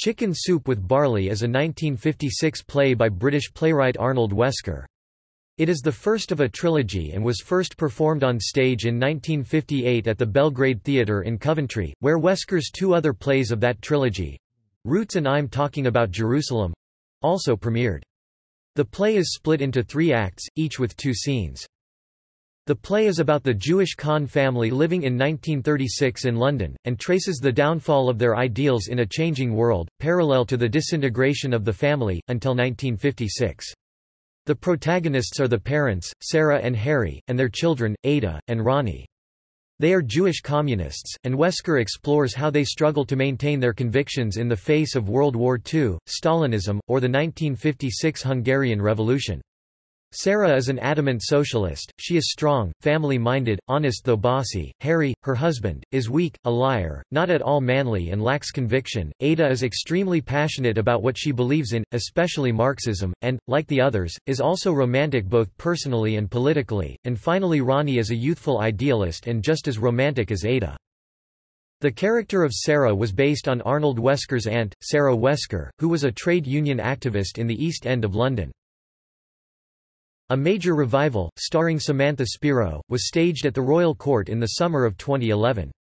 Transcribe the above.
Chicken Soup with Barley is a 1956 play by British playwright Arnold Wesker. It is the first of a trilogy and was first performed on stage in 1958 at the Belgrade Theatre in Coventry, where Wesker's two other plays of that trilogy—Roots and I'm Talking About Jerusalem—also premiered. The play is split into three acts, each with two scenes. The play is about the Jewish Kahn family living in 1936 in London, and traces the downfall of their ideals in a changing world, parallel to the disintegration of the family, until 1956. The protagonists are the parents, Sarah and Harry, and their children, Ada, and Ronnie. They are Jewish communists, and Wesker explores how they struggle to maintain their convictions in the face of World War II, Stalinism, or the 1956 Hungarian Revolution. Sarah is an adamant socialist, she is strong, family-minded, honest though bossy. Harry, her husband, is weak, a liar, not at all manly and lacks conviction. Ada is extremely passionate about what she believes in, especially Marxism, and, like the others, is also romantic both personally and politically. And finally Ronnie is a youthful idealist and just as romantic as Ada. The character of Sarah was based on Arnold Wesker's aunt, Sarah Wesker, who was a trade union activist in the East End of London. A major revival, starring Samantha Spiro, was staged at the Royal Court in the summer of 2011.